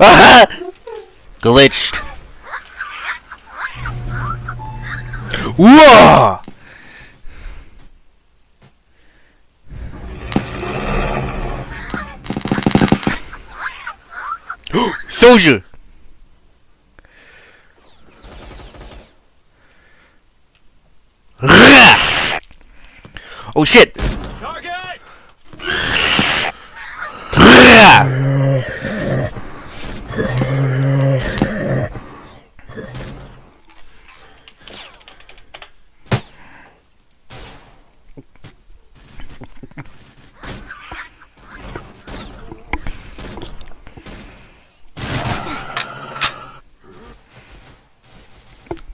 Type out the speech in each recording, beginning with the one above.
Glitched. Whoa! Soldier! oh shit! Target!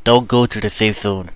Don't go to the safe zone.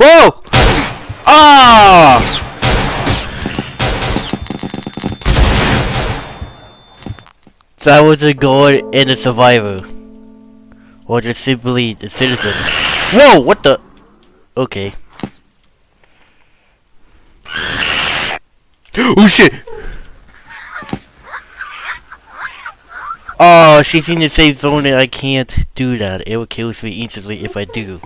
Whoa! Ah! That was a guard and a survivor. Or just simply a citizen. Whoa! What the? Okay. oh shit! Oh, she's in the safe zone and I can't do that. It will kill me instantly if I do.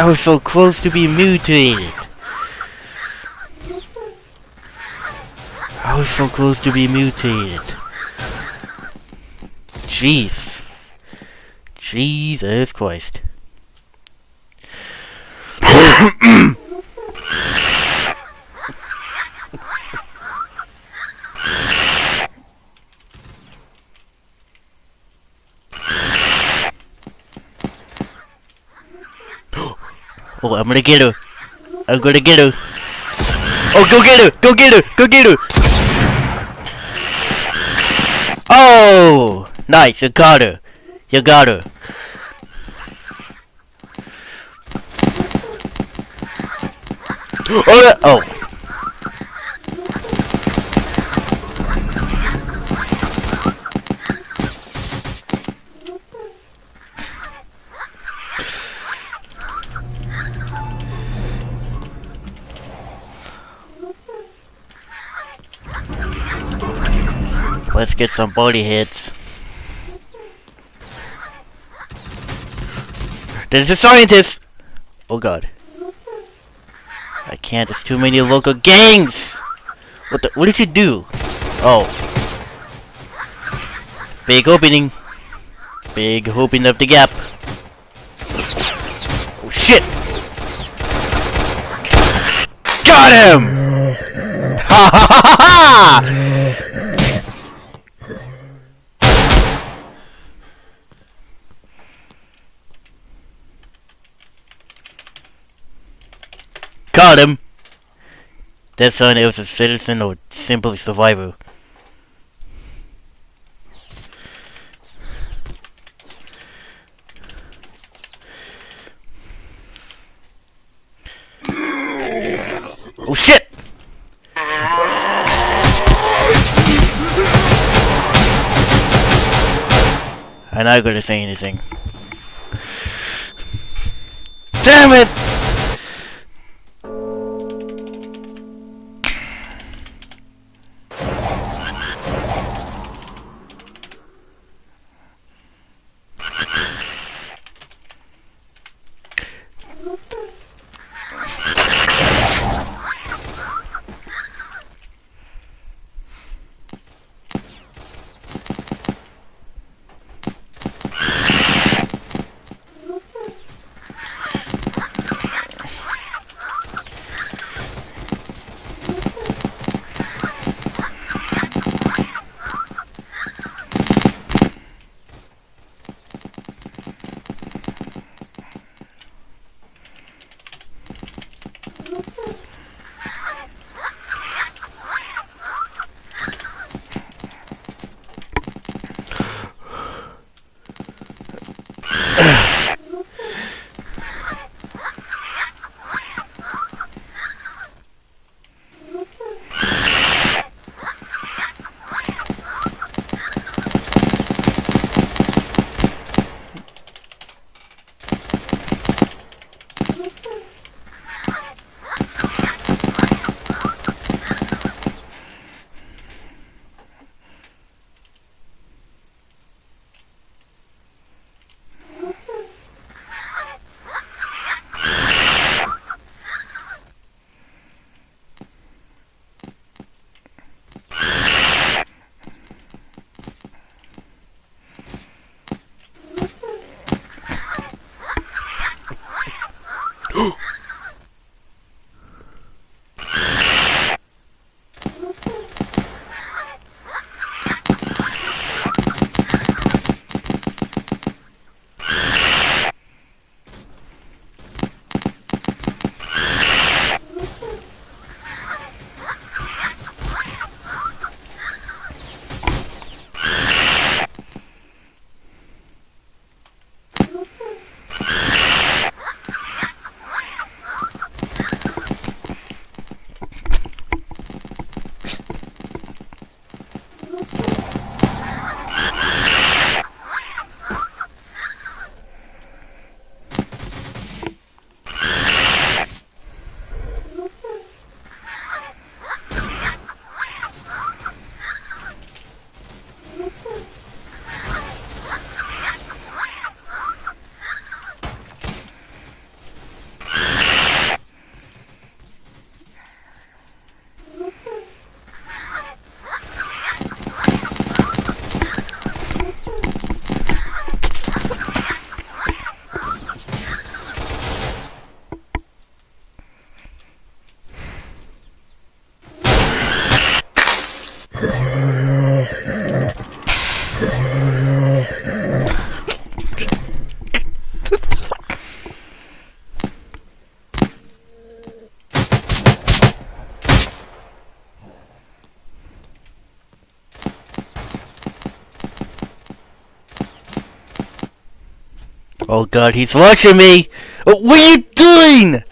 I was so close to being mutated. I was so close to being mutated. Jeez. Jesus Christ. Oh, I'm gonna get her. I'm gonna get her. Oh, go get her! Go get her! Go get her! Oh! Nice, you got her. You got her. Oh, oh. Get some body hits. There's a scientist! Oh god. I can't, there's too many local gangs! What the, what did you do? Oh. Big opening. Big opening of the gap. Oh shit! Got him! Ha ha ha ha Got him! That son was a citizen or simply survivor. Oh shit! I'm not gonna say anything. Damn it! Oh god, he's watching me! What are you doing?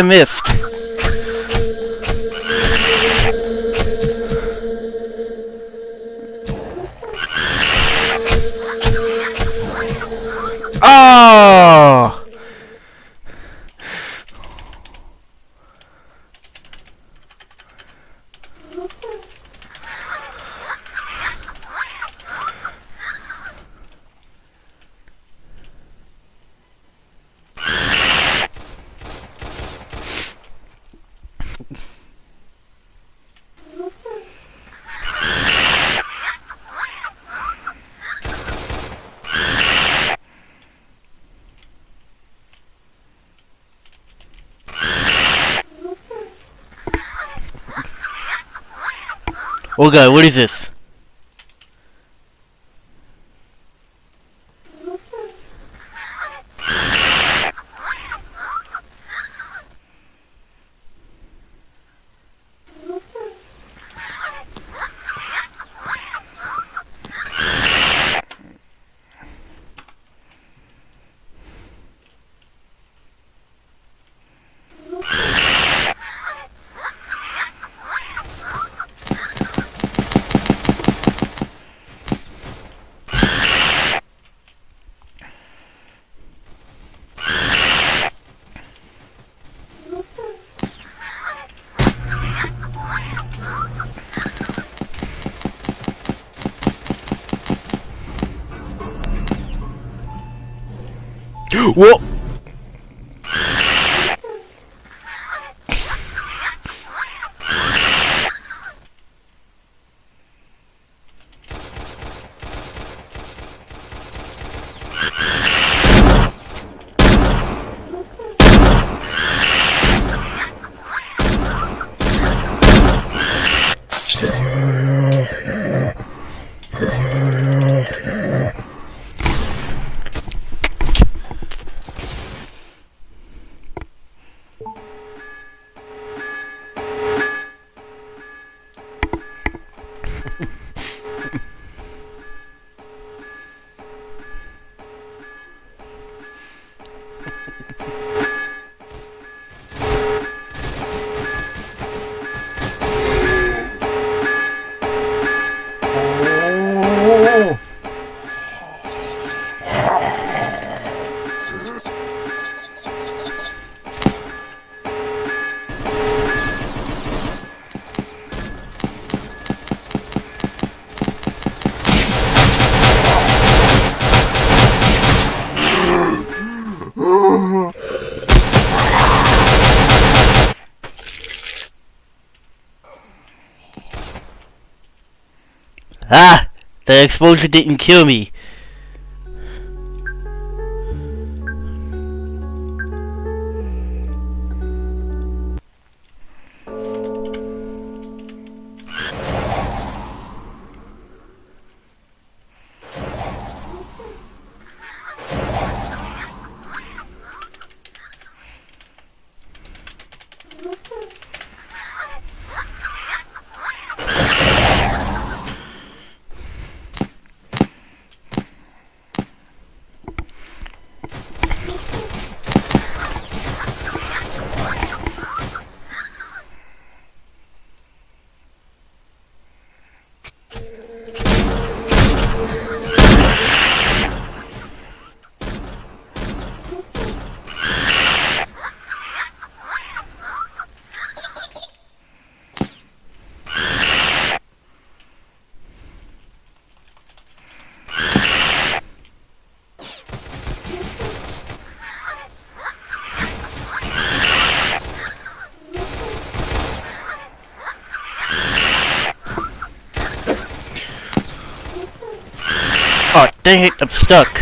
I missed. Oh god, what is this? The exposure didn't kill me. I'm stuck.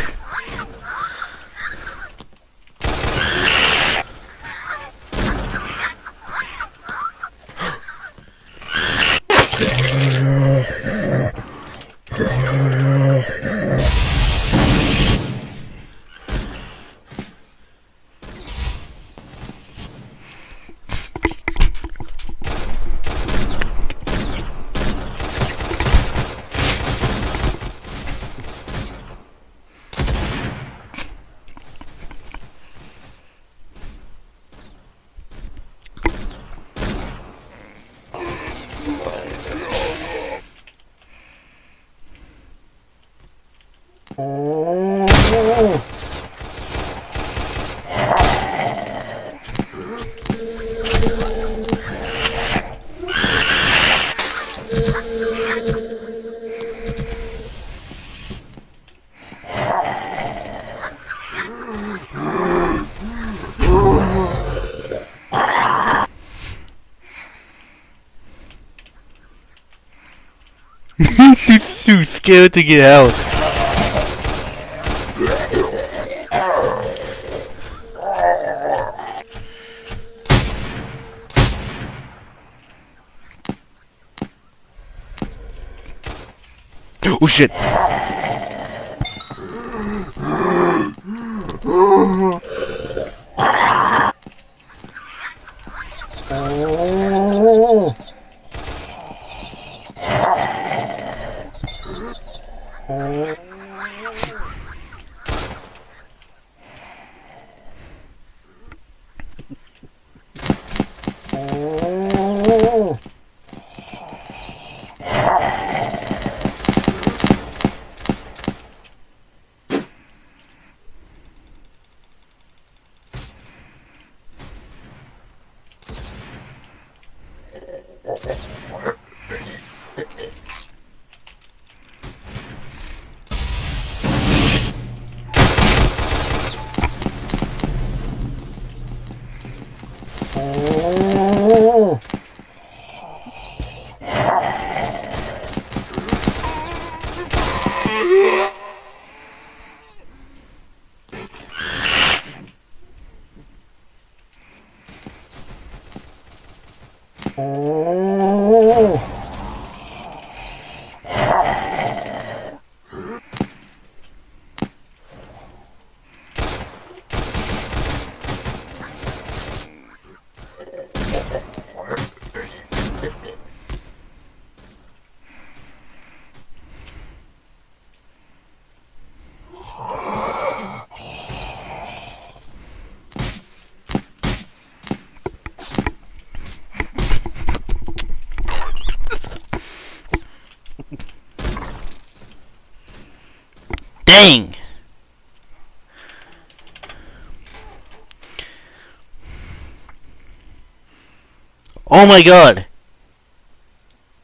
scared to get out. Oh shit! Dang! Oh my god!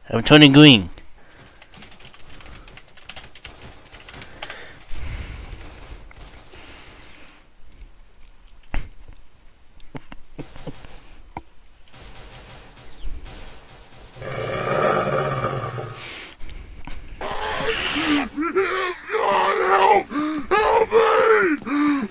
I'm turning green. God help! Help me!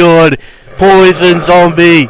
God! Poison zombie!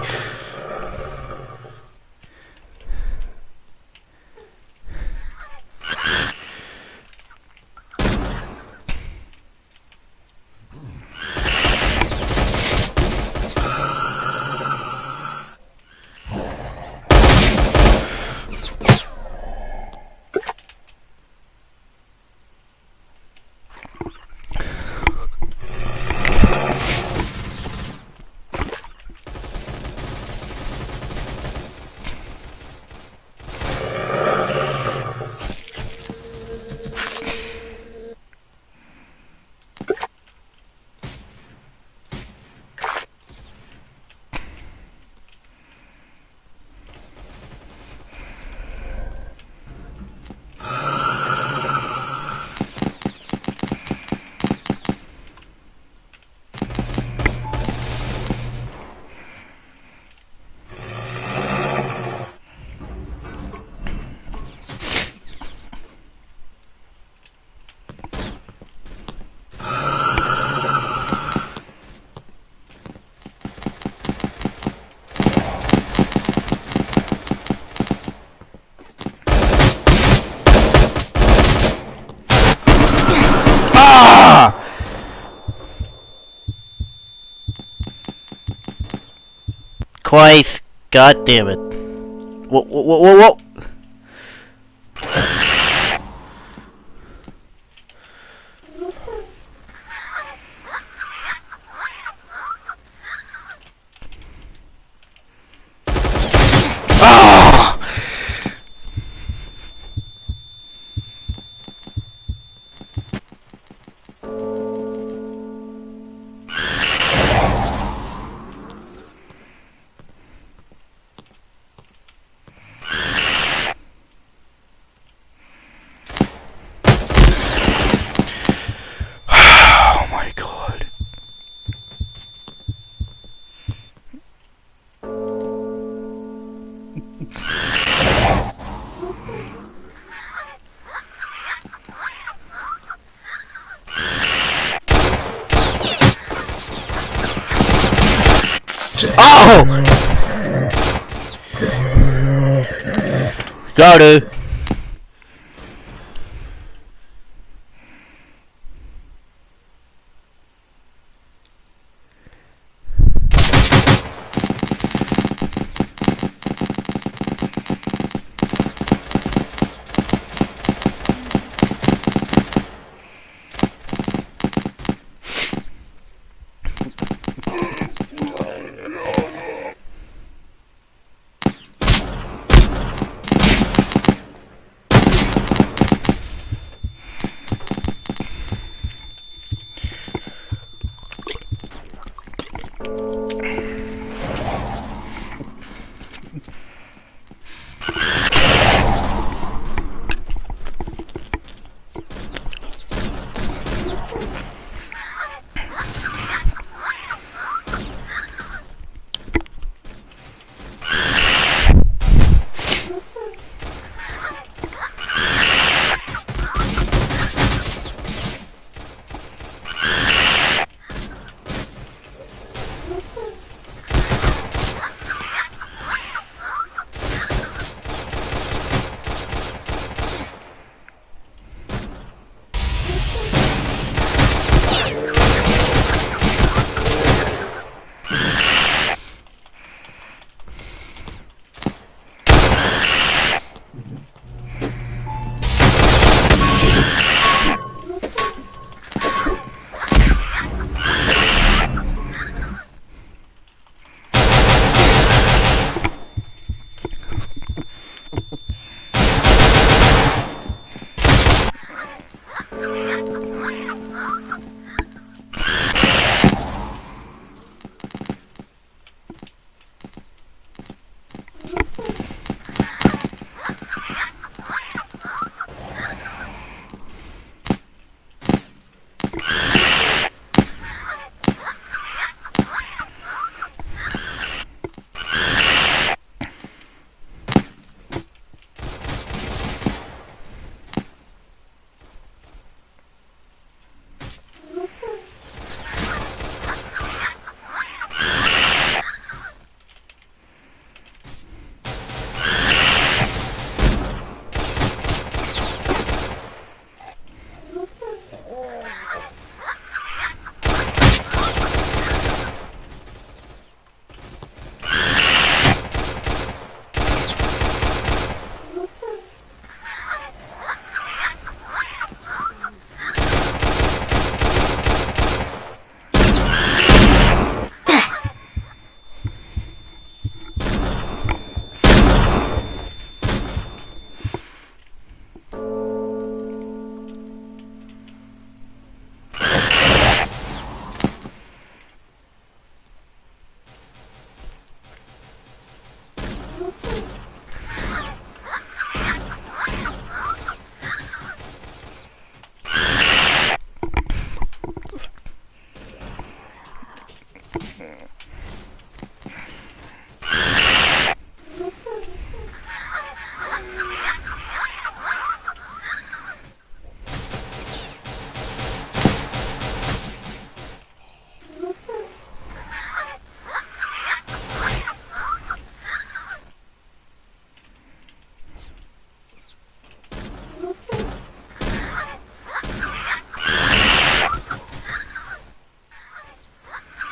Ah! Christ, god damn it. Whoa, whoa, whoa, whoa, Got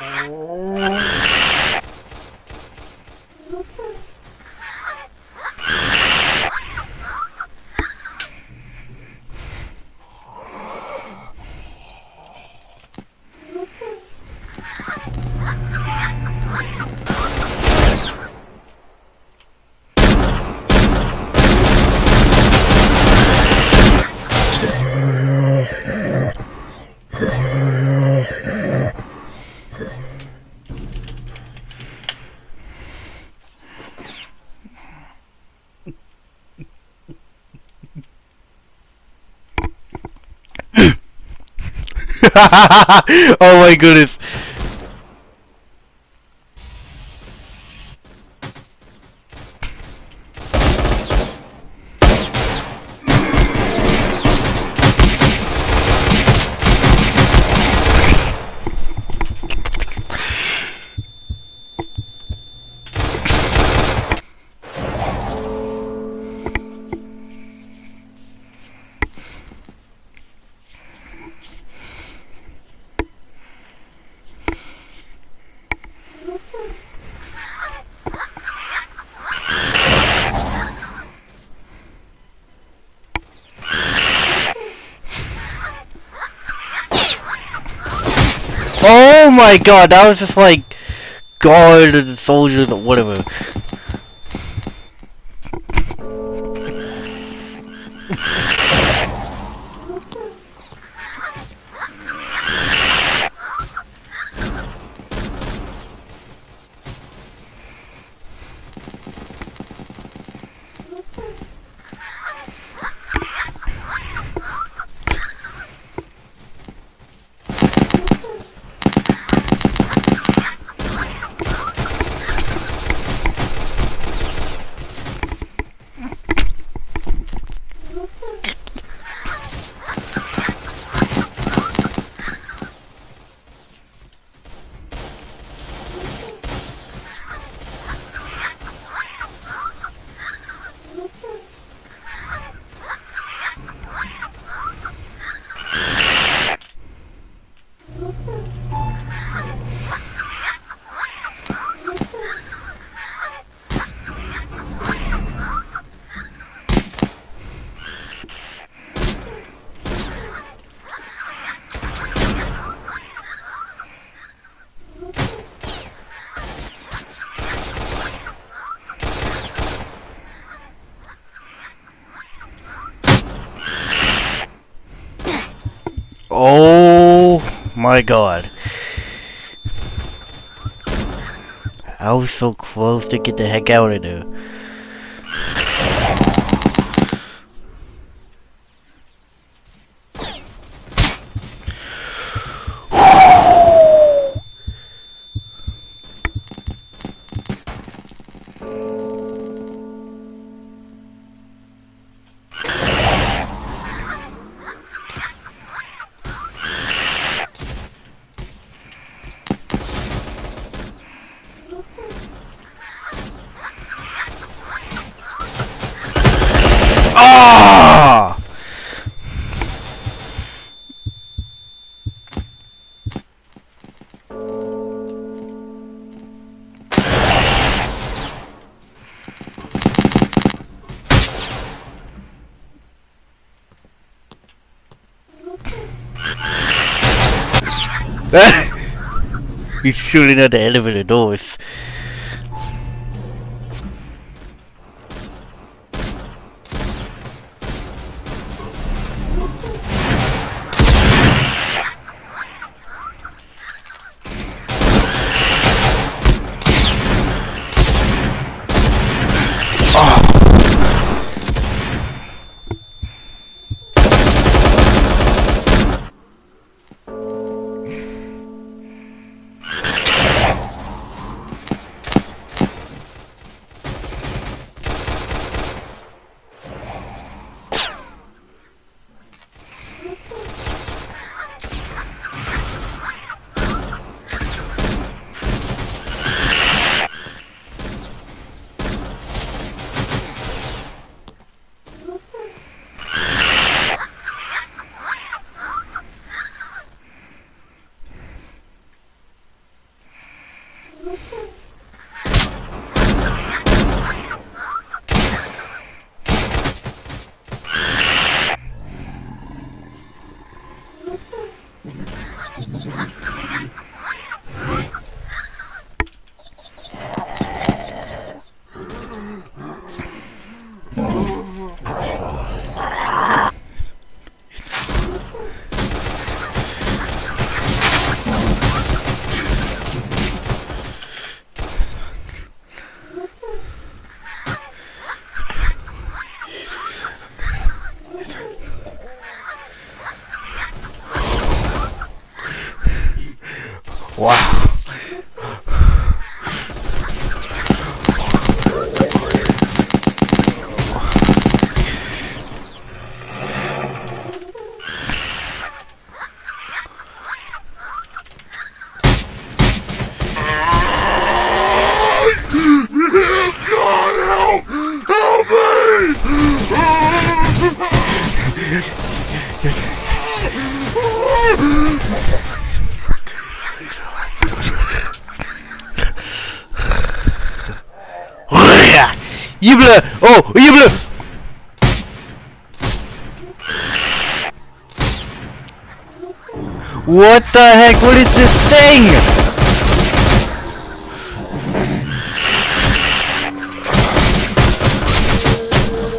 Oh. oh my goodness. God, that was just like guard and soldiers or whatever. Oh my god. I was so close to get the heck out of there. He's shooting at the elevator doors. What the heck? What is this thing?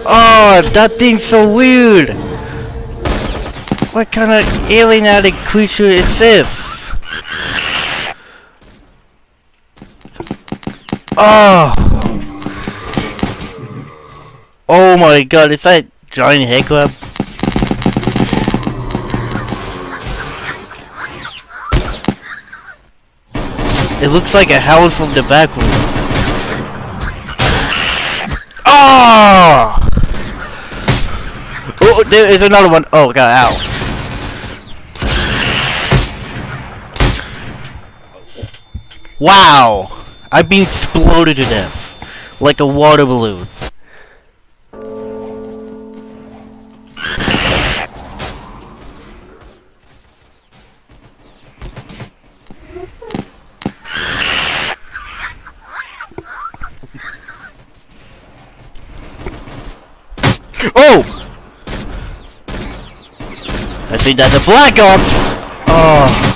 Oh, that thing's so weird. What kind of alienated creature is this? Oh. Oh my god, is that giant head crab? It looks like a house from the backwoods. Oh! Ah! Oh, there is another one. Oh god, ow. Wow! I've been exploded to death. Like a water balloon. Oh! I think that's a Black Ops! Oh. Oh.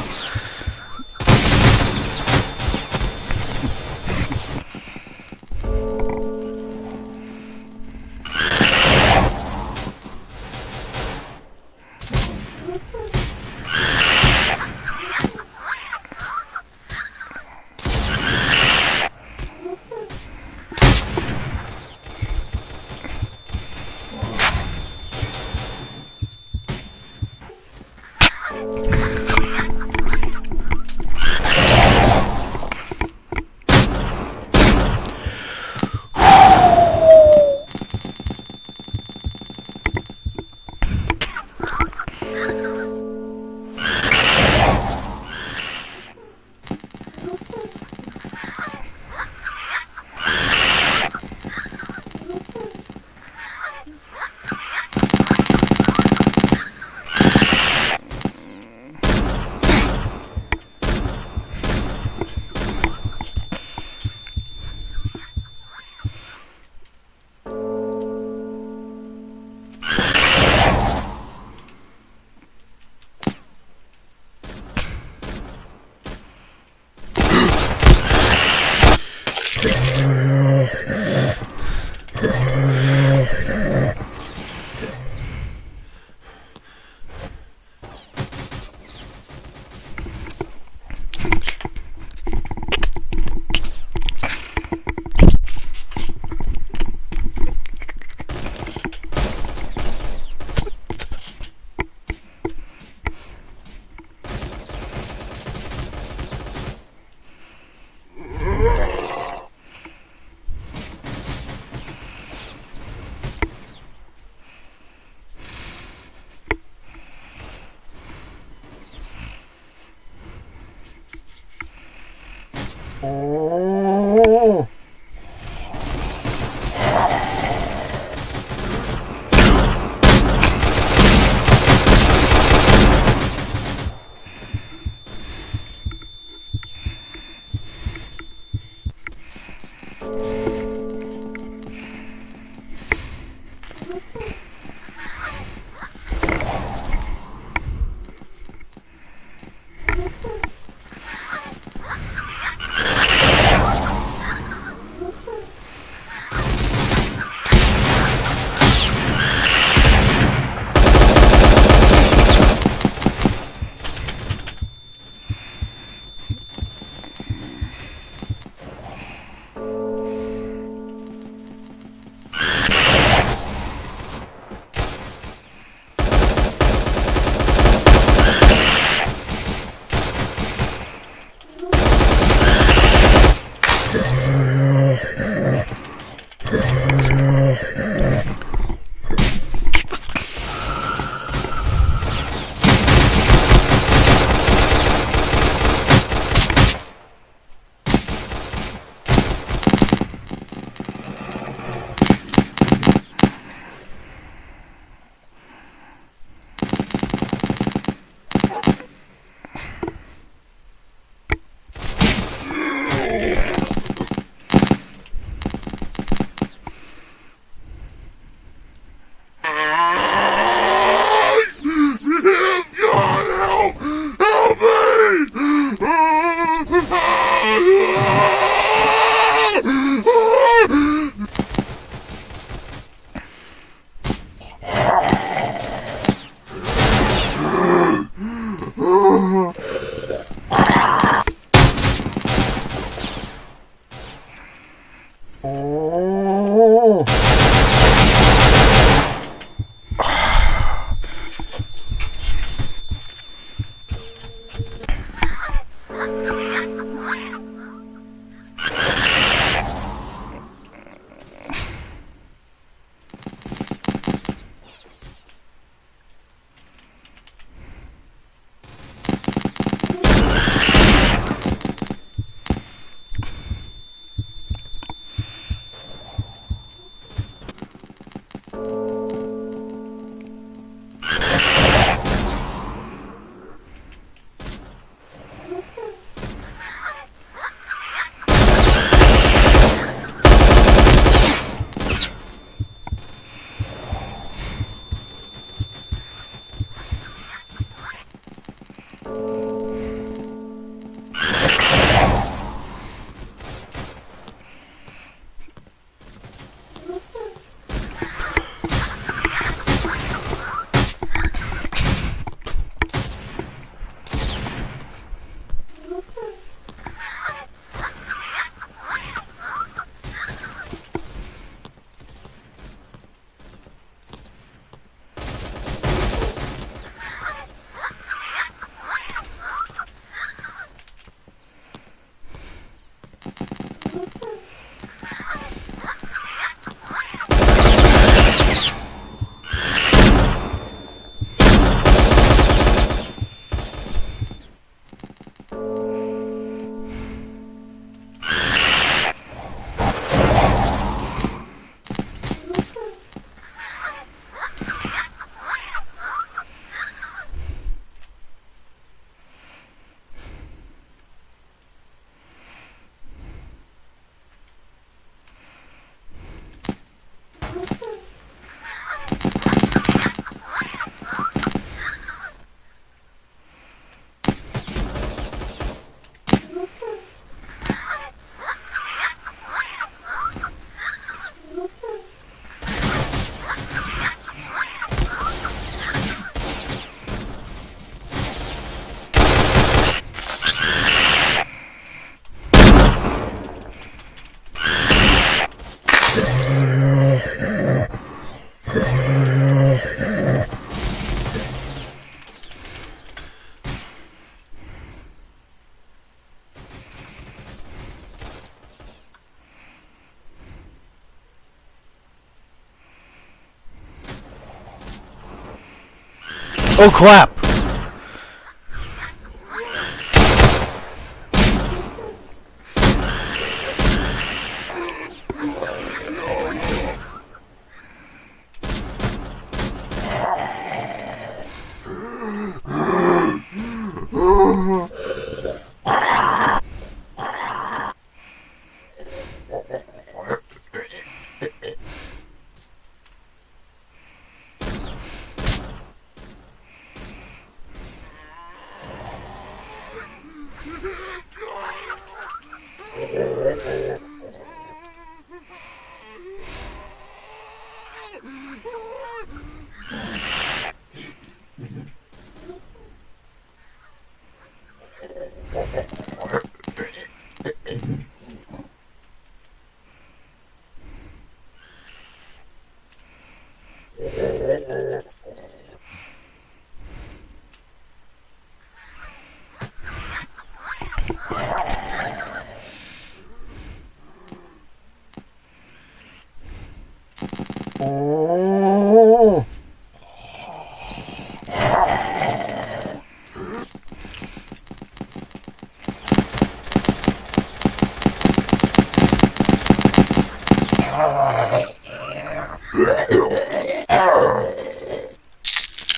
Oh crap!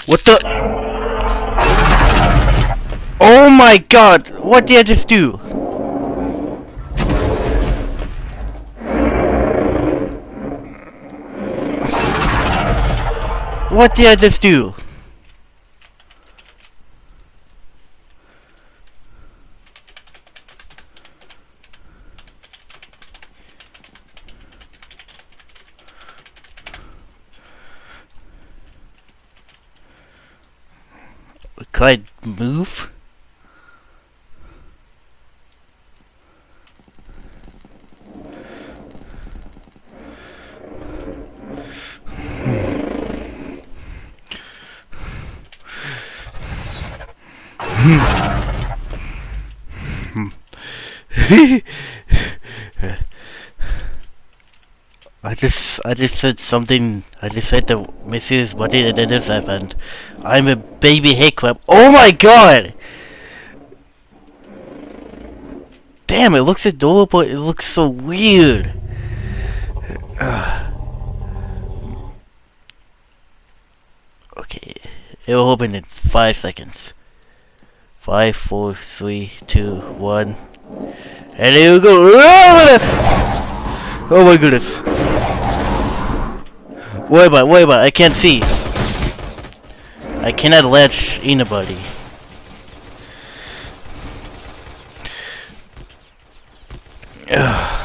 What the? Oh my god! What did I just do? What did I just do? Could I move? I just, I just said something. I just said the missus body and then this happened. I'm a baby hiccup. Oh my god! Damn, it looks adorable. It looks so weird. okay, it will open in five seconds. Five, four, three, two, one, and here we go. Oh my goodness. Wait about, wait about, I can't see. I cannot latch anybody. Ugh.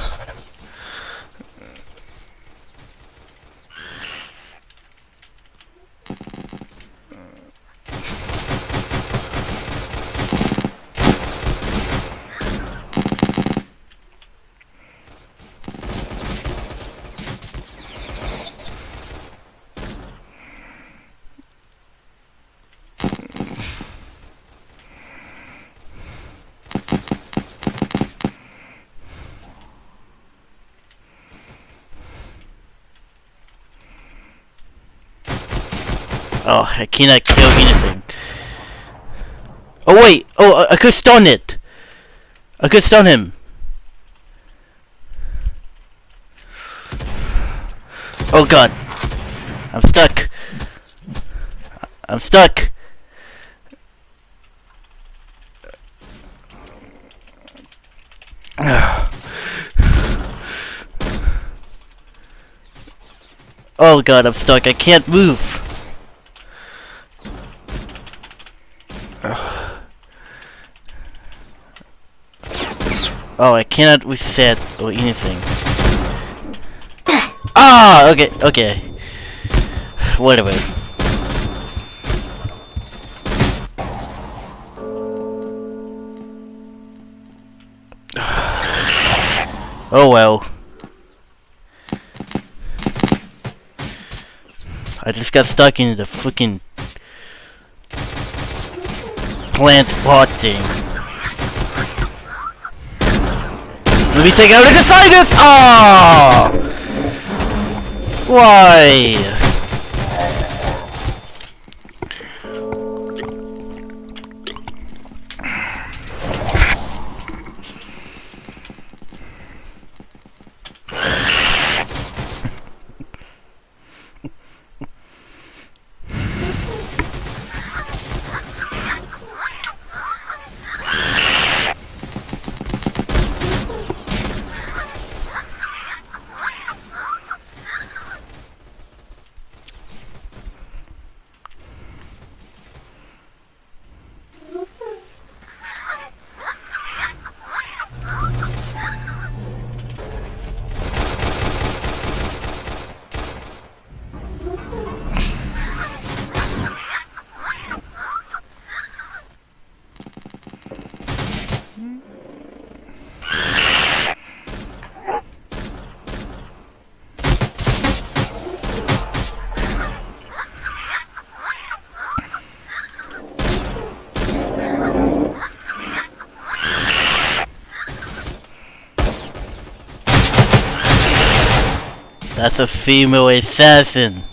Oh, I cannot kill anything. Oh wait! Oh, I, I could stun it! I could stun him! Oh god! I'm stuck! I'm stuck! Oh god, I'm stuck. I can't move. Oh, I cannot reset or anything. Ah, okay, okay. Whatever. Oh well. I just got stuck in the freaking plant pot thing. Let me take out a Decidus! Ah! Why? That's a female assassin.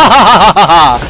하하하하하하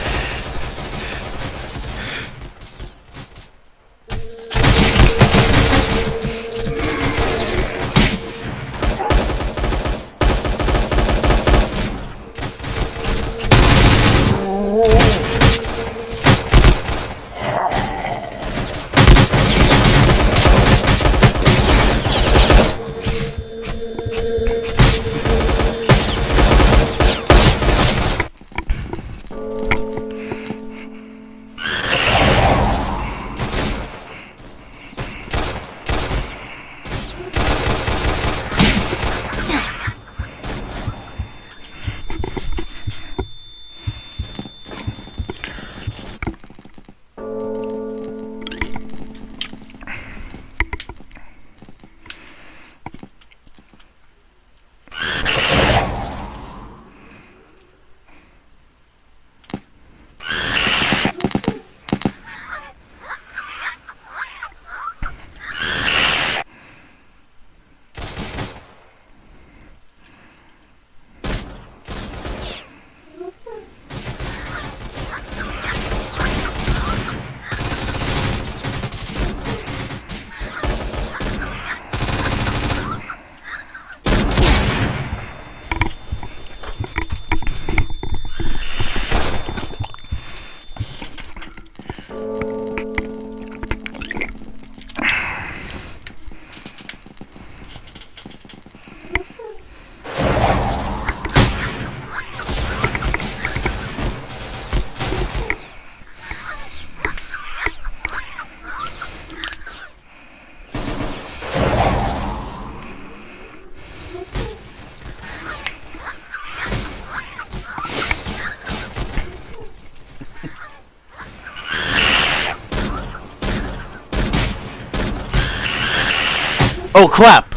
crap!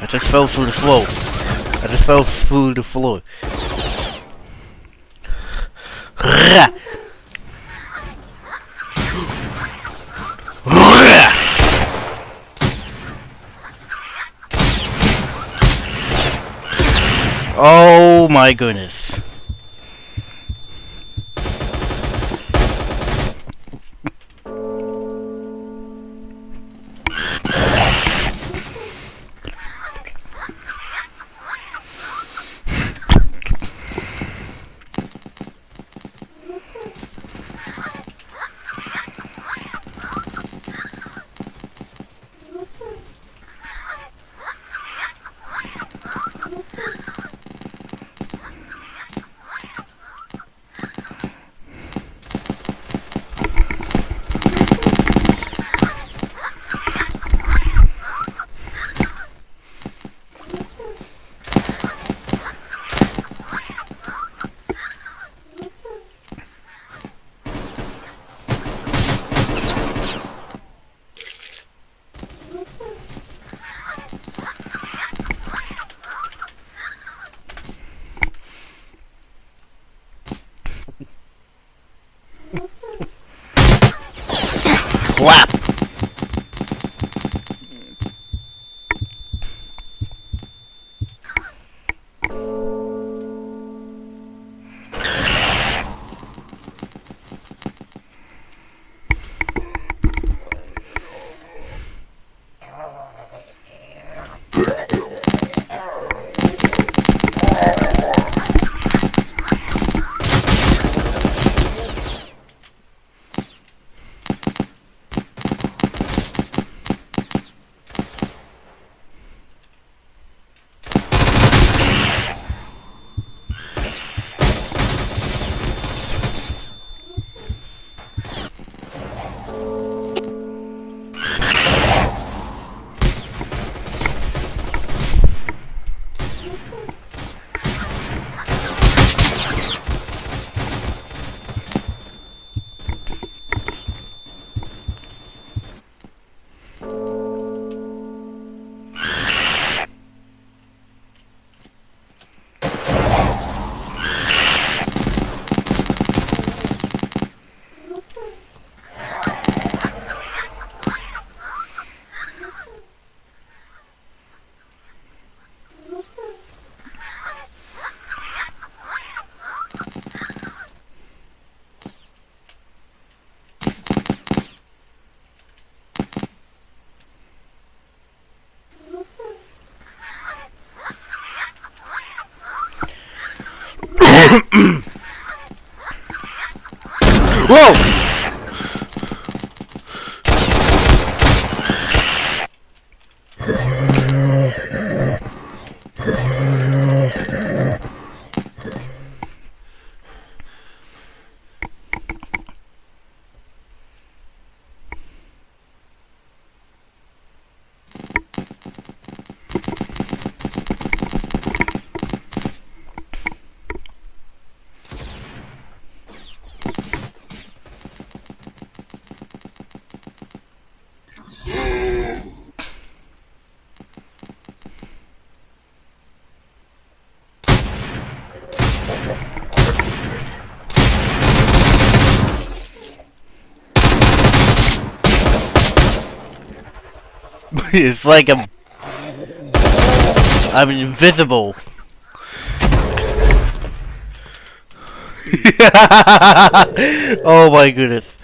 I just fell through the floor. I just fell through the floor. Oh my goodness. it's like I'm I'm invisible. oh my goodness.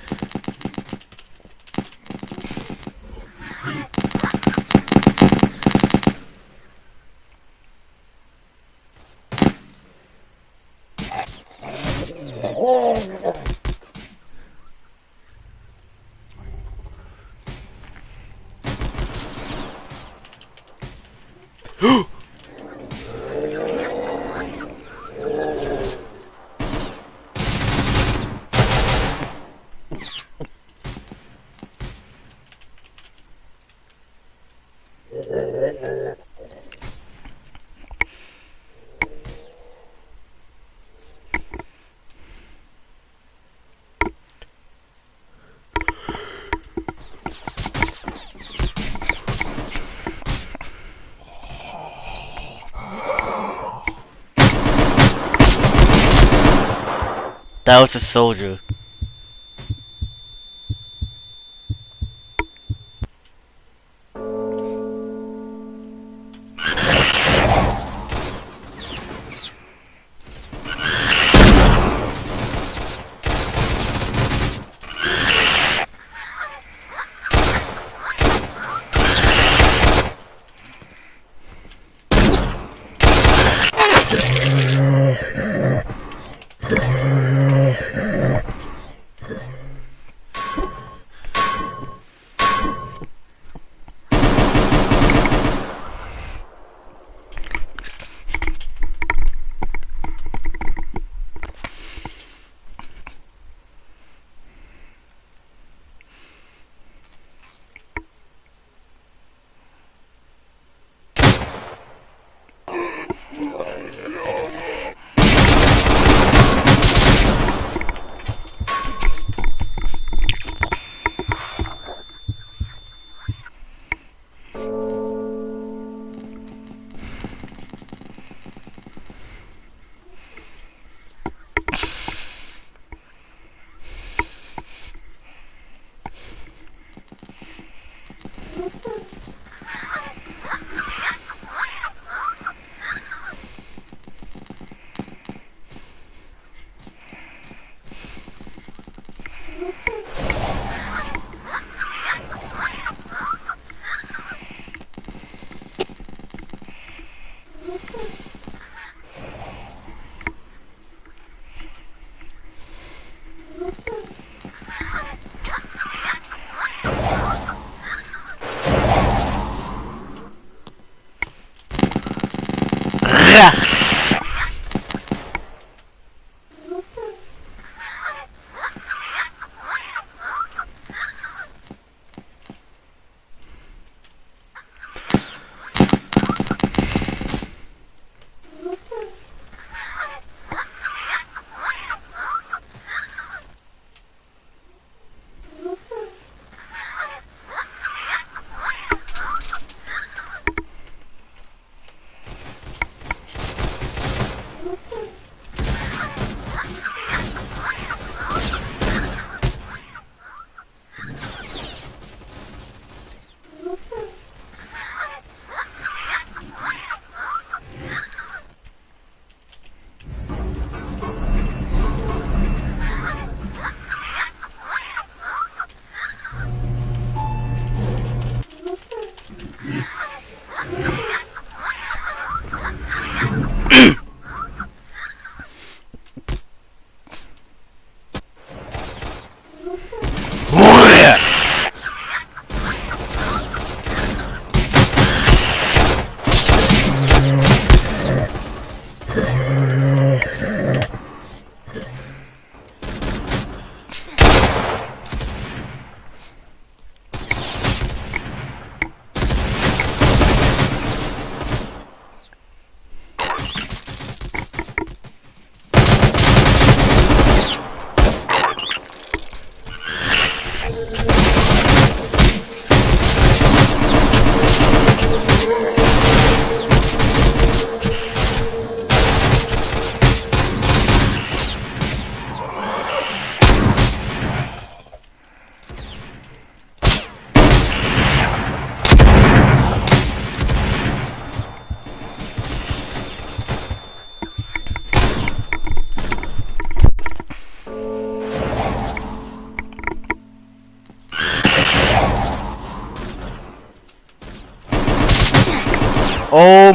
That was a soldier.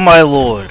My lord.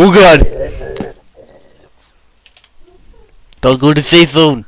Oh god! Don't go to sea soon.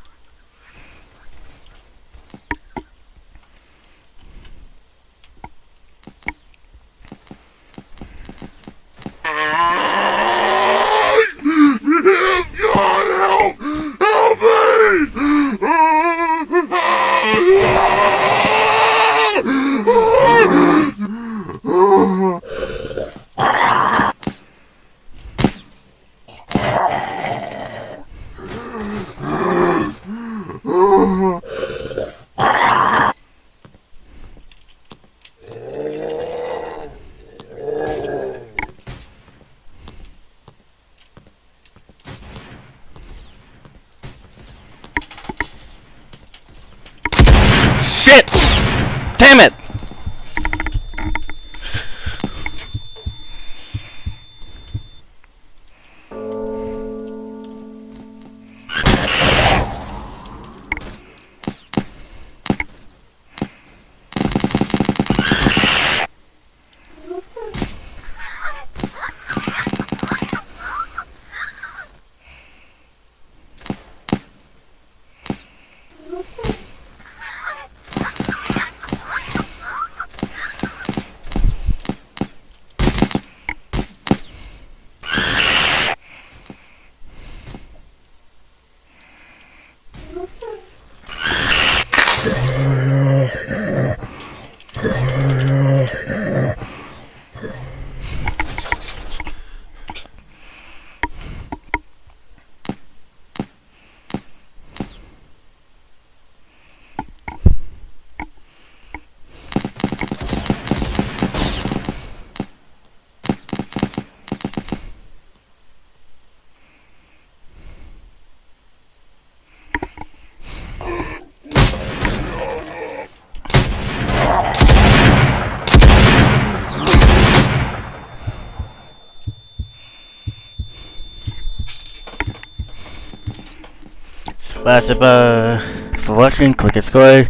Spasiba for watching, click subscribe,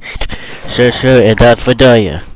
share, share, and that's for Daya.